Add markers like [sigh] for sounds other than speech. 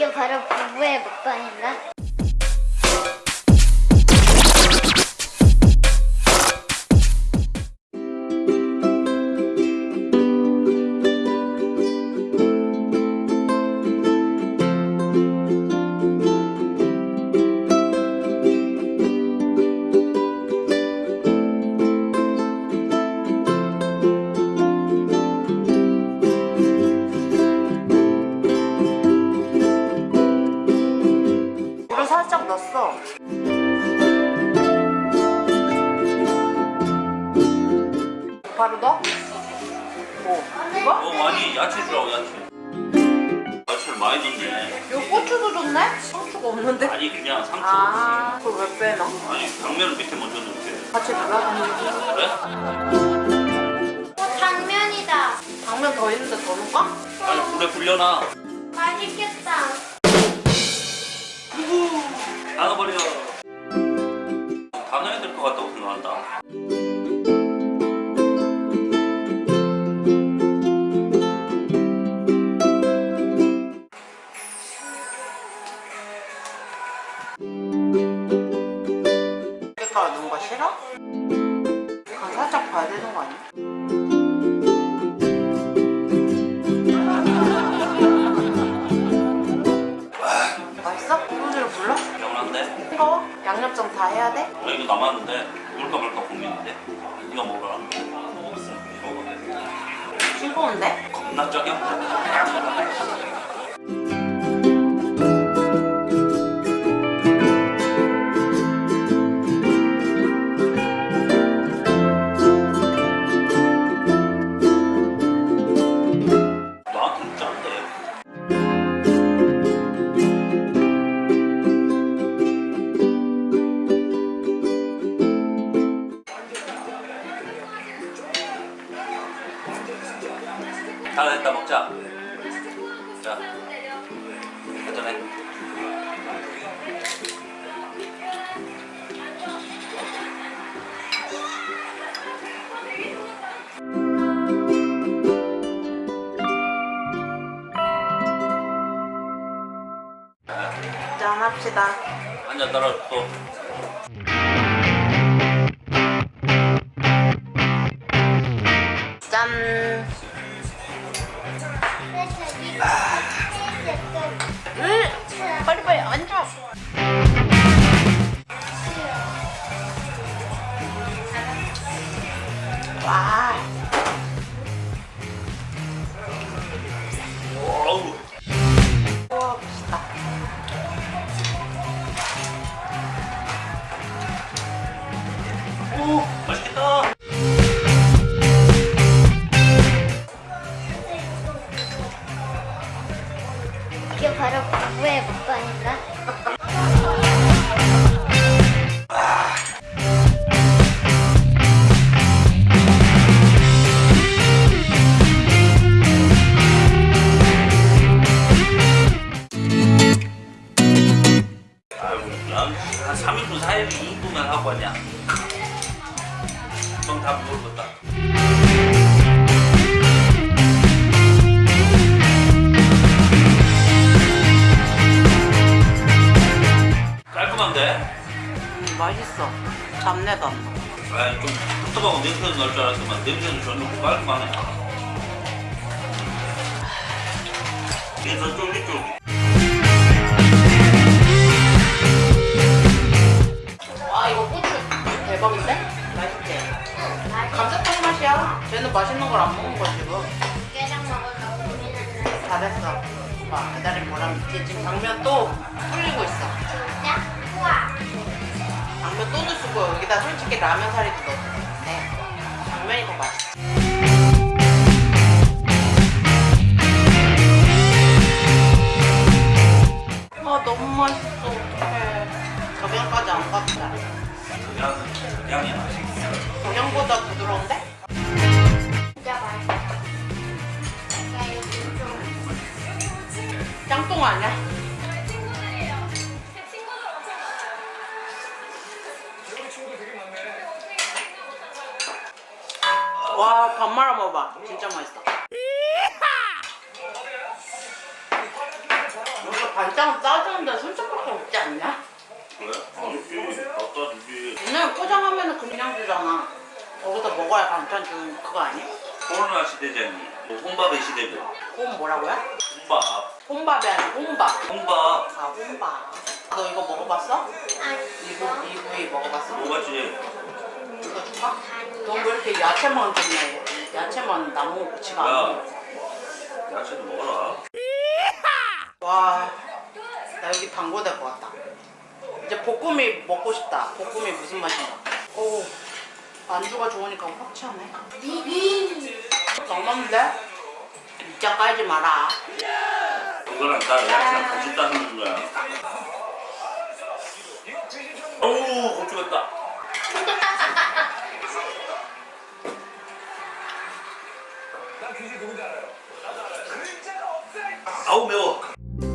이게 바로 부부의 먹방인가? 바로 넣어? 뭐? 이거? 어 많이 야채 주라고 야채 야채를 많이 넣네 이거 고추도 좋네? 상추가 없는데? 아니 그냥 상추 아, 그걸 왜 빼놔? 아니 당면을 밑에 먼저 넣을게 같이 눌러주는 그래? 어, 당면이다. 당면 더 있는데 더 넣을까? 아니 불에 불려놔 맛있겠다. 나눠버려 넣은 거 싫어? 간 살짝 봐야 되는 거 아니야? [laughs] 맛있어? 소주를 불러? 개운한데? 뜨거워? 양념장 다 해야 돼? 아 이거 남았는데 먹을까 말까 고민인데 이거 먹어라 먹어 싱거운데? 겁나 짜게 다 됐다 먹자. 자 한잔해. 짠 합시다. 한잔 따라 또 와. 이게 바로 부부의 먹방인가? 먹었다 깔끔한데? 음, 맛있어. 잡내도 안 나. 아좀 텁텁하고 냄새도 날 줄 알았지만 냄새는 전혀 없고 깔끔하네 그래서 쫄깃쫄깃 잘했어. 봐 배달이 뭐랑 있지? 지금 당면 또 불리고 있어. 진짜? 우와. 당면 또 넣고 여기다 솔직히 라면 사리도 넣었어. 네. 당면이 더 맛있어. 아 너무 맛있어. 어떡해. 저경까지 안 갔다. 그냥 그냥이 맛있어 저경보다 부드러운데? 아니야? 와, 밥 말아 먹어봐. 진짜 맛있다. 이렇게 반찬 싸주는데 순천밖에 없지 않냐? 그래? 아니지. 갖다 주지. 그냥 포장하면 그냥 주잖아. 거기서 먹어야 반찬 주는 그거 아니야? 코로나 시대잖니. 또 혼밥의 시대고. 그건 뭐라고요? 혼밥. 혼밥이 아니라 혼밥. 혼밥. 아 혼밥. 너 이거 먹어봤어? 아니 이구 이구이 먹어봤어? 먹었지? 이거 줄까? 아니야. 넌왜 이렇게 야채만 줬네? 야채만 나무 고치가 안. 먹어. 야채도 먹어라. 와, 나 여기 단고 될 것 같다. 이제 볶음이 먹고 싶다. 볶음이 무슨 맛인가? 오, 안주가 좋으니까 확 취하네. 너무한데? 진짜 깔지 마라. 이거랑 다 야채랑 같이 따는 거야. 어우, 고추겠다. 아우 매워.